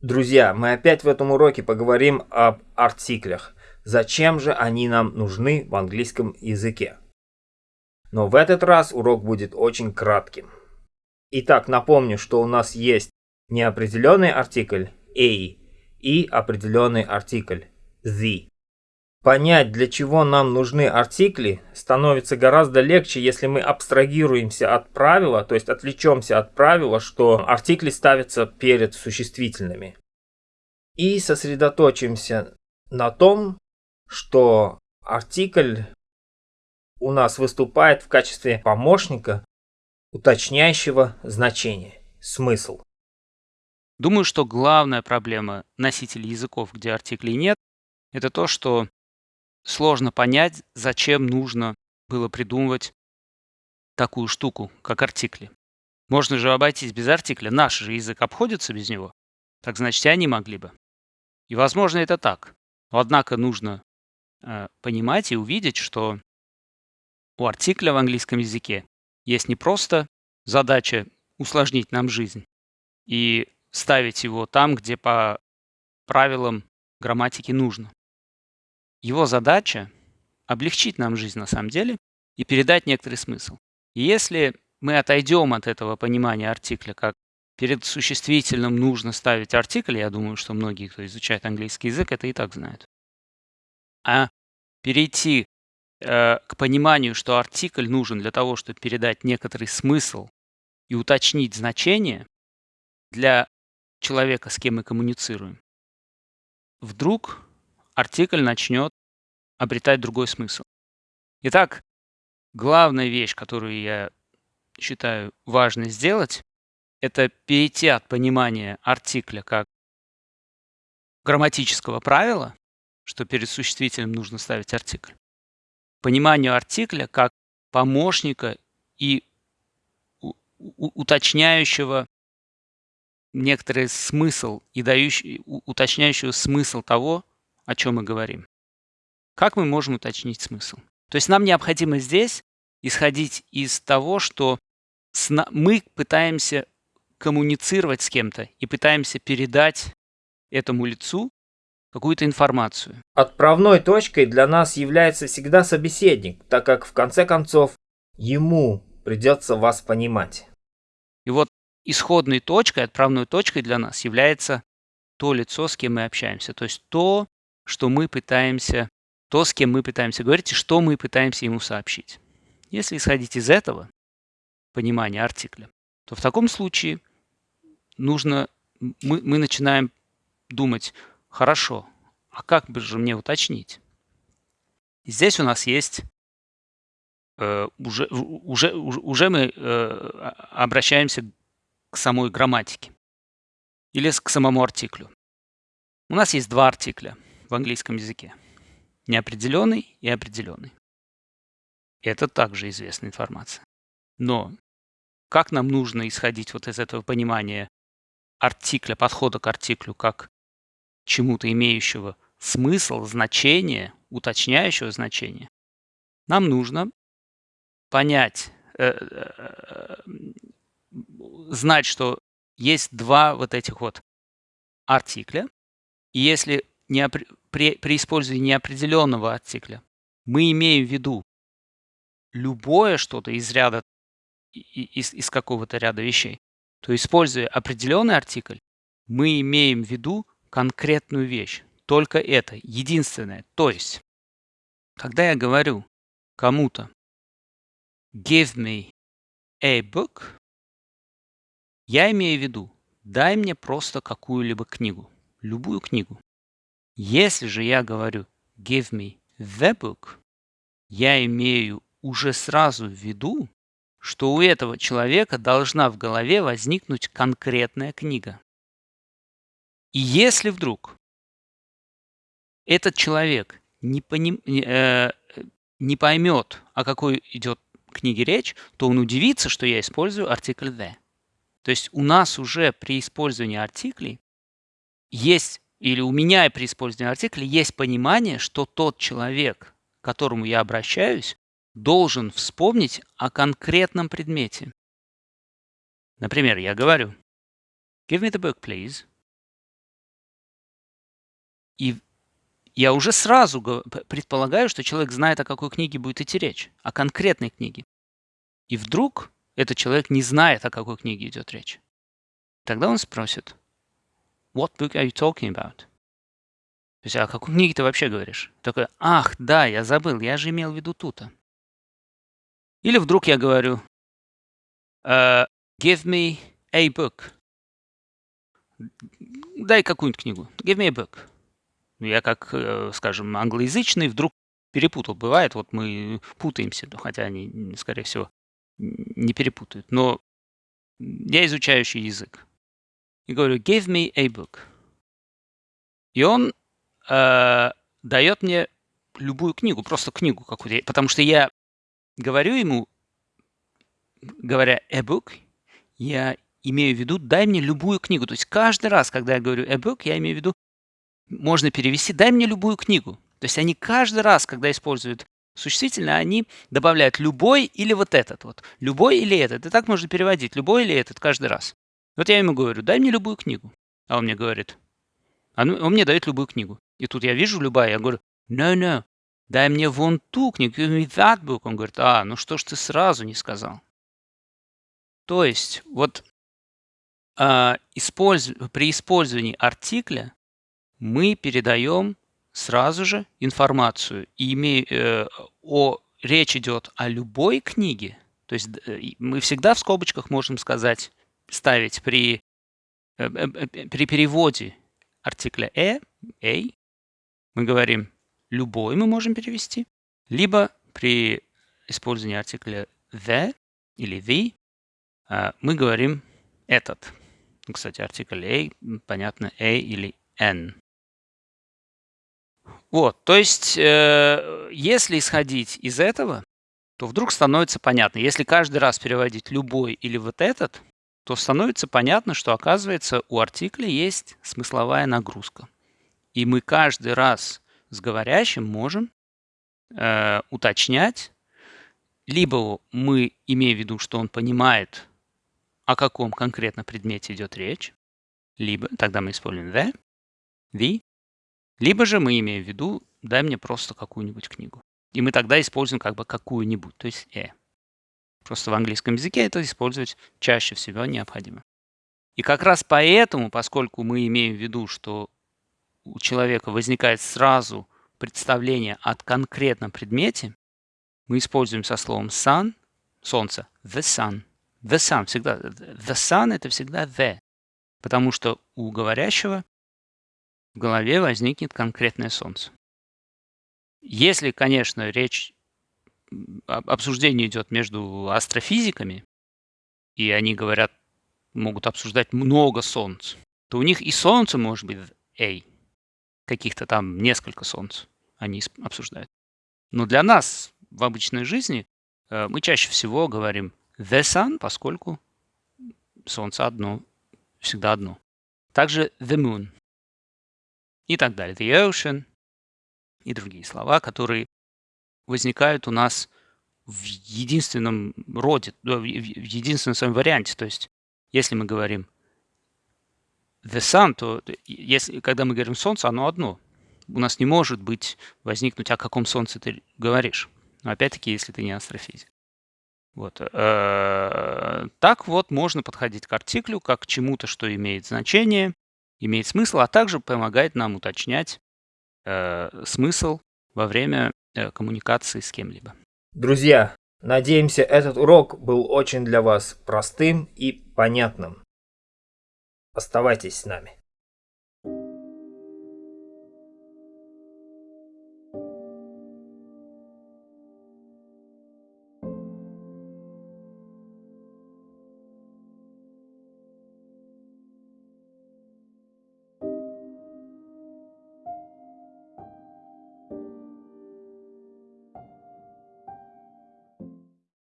Друзья, мы опять в этом уроке поговорим об артиклях. Зачем же они нам нужны в английском языке? Но в этот раз урок будет очень кратким. Итак, напомню, что у нас есть неопределенный артикль a и определенный артикль the. Понять, для чего нам нужны артикли, становится гораздо легче, если мы абстрагируемся от правила, то есть отвлечемся от правила, что артикли ставятся перед существительными. И сосредоточимся на том, что артикль у нас выступает в качестве помощника, уточняющего значение, смысл. Думаю, что главная проблема носителей языков, где артиклей нет, это то, что сложно понять, зачем нужно было придумывать такую штуку, как артикли. Можно же обойтись без артикля. Наш же язык обходится без него. Так значит, и они могли бы. И, возможно, это так. Но, однако, нужно э, понимать и увидеть, что у артикля в английском языке есть не просто задача усложнить нам жизнь и ставить его там, где по правилам грамматики нужно. Его задача — облегчить нам жизнь на самом деле и передать некоторый смысл. И если мы отойдем от этого понимания артикля, как перед существительным нужно ставить артикль, я думаю, что многие, кто изучает английский язык, это и так знают, а перейти э, к пониманию, что артикль нужен для того, чтобы передать некоторый смысл и уточнить значение для человека, с кем мы коммуницируем, вдруг артикль начнет обретать другой смысл. Итак, главная вещь, которую я считаю важно сделать, это перейти от понимания артикля как грамматического правила, что перед существительным нужно ставить артикль, пониманию артикля как помощника и уточняющего некоторый смысл и дающий, уточняющего смысл того, о чем мы говорим. Как мы можем уточнить смысл? То есть нам необходимо здесь исходить из того, что мы пытаемся коммуницировать с кем-то и пытаемся передать этому лицу какую-то информацию. Отправной точкой для нас является всегда собеседник, так как в конце концов ему придется вас понимать. И вот исходной точкой, отправной точкой для нас является то лицо, с кем мы общаемся. То есть то, что мы пытаемся, то, с кем мы пытаемся говорить, и что мы пытаемся ему сообщить. Если исходить из этого понимания артикля, то в таком случае нужно, мы, мы начинаем думать, хорошо, а как бы же мне уточнить? И здесь у нас есть э, уже, уже, уже мы э, обращаемся к самой грамматике или к самому артиклю. У нас есть два артикля – в английском языке. Неопределенный и определенный. Это также известная информация. Но как нам нужно исходить вот из этого понимания артикля, подхода к артиклю, как чему-то имеющего смысл, значение, уточняющего значение, нам нужно понять, э, э, знать, что есть два вот этих вот артикля. И если неопр... при, при использовании неопределенного артикля мы имеем в виду любое что-то из ряда, из, из какого-то ряда вещей, то используя определенный артикль, мы имеем в виду конкретную вещь. Только это, единственное. То есть, когда я говорю кому-то give me a book, я имею в виду, дай мне просто какую-либо книгу, любую книгу. Если же я говорю give me the book, я имею уже сразу в виду, что у этого человека должна в голове возникнуть конкретная книга. И если вдруг этот человек не, поним, э, не поймет, о какой идет книге речь, то он удивится, что я использую артикль the. То есть у нас уже при использовании артиклей есть или у меня при использовании артикля есть понимание, что тот человек, к которому я обращаюсь, должен вспомнить о конкретном предмете. Например, я говорю, give me the book, please. И я уже сразу предполагаю, что человек знает, о какой книге будет идти речь, о конкретной книге. И вдруг этот человек не знает, о какой книге идет речь. Тогда он спросит, What book are you talking about? То есть, «А о какой книге ты вообще говоришь? Такой, ах, да, я забыл, я же имел в виду ту-то. Или вдруг я говорю, uh, give me a book. Дай какую-нибудь книгу. Give me a book. Я как, э, скажем, англоязычный вдруг перепутал. Бывает, вот мы путаемся, хотя они, скорее всего, не перепутают. Но я изучающий язык. И говорю, give me a book. И он э, дает мне любую книгу, просто книгу какую-то. Потому что я говорю ему, говоря a book, я имею в виду, дай мне любую книгу. То есть каждый раз, когда я говорю a book, я имею в виду, можно перевести, дай мне любую книгу. То есть они каждый раз, когда используют существительное, они добавляют любой или вот этот вот. Любой или этот. И так можно переводить. Любой или этот каждый раз. Вот я ему говорю, дай мне любую книгу. А он мне говорит, он, он мне дает любую книгу. И тут я вижу любая, я говорю, no, no, дай мне вон ту книгу, give me that book. Он говорит, а, ну что ж ты сразу не сказал? То есть, вот а, использ... при использовании артикля мы передаем сразу же информацию. И име... э, о... речь идет о любой книге. То есть э, мы всегда в скобочках можем сказать, ставить при, э, э, при переводе артикля «э», «a», мы говорим «любой» мы можем перевести, либо при использовании артикля «the» или «the» мы говорим «этот». Кстати, артикль «a», понятно, «a» или «n». Вот, то есть, э, если исходить из этого, то вдруг становится понятно, если каждый раз переводить любой или вот этот, то становится понятно, что оказывается у артикля есть смысловая нагрузка. И мы каждый раз с говорящим можем э, уточнять, либо мы имеем в виду, что он понимает, о каком конкретно предмете идет речь, либо тогда мы используем the, the, либо же мы имеем в виду, дай мне просто какую-нибудь книгу. И мы тогда используем как бы какую-нибудь, то есть э. Просто в английском языке это использовать чаще всего необходимо. И как раз поэтому, поскольку мы имеем в виду, что у человека возникает сразу представление о конкретном предмете, мы используем со словом sun, солнце, the sun. The sun всегда, the sun это всегда the, потому что у говорящего в голове возникнет конкретное солнце. Если, конечно, речь обсуждение идет между астрофизиками, и они говорят, могут обсуждать много солнц, то у них и солнце может быть A, каких-то там несколько солнц они обсуждают. Но для нас в обычной жизни э, мы чаще всего говорим the sun, поскольку солнце одно, всегда одно. Также the moon и так далее. The ocean и другие слова, которые возникают у нас в единственном роде, в единственном своем варианте. То есть, если мы говорим the sun, то если, когда мы говорим солнце, оно одно. У нас не может быть возникнуть, о каком солнце ты говоришь. Но опять-таки, если ты не астрофизик. Вот. Э, так вот можно подходить к артиклю как к чему-то, что имеет значение, имеет смысл, а также помогает нам уточнять э, смысл во время коммуникации с кем-либо. Друзья, надеемся, этот урок был очень для вас простым и понятным. Оставайтесь с нами.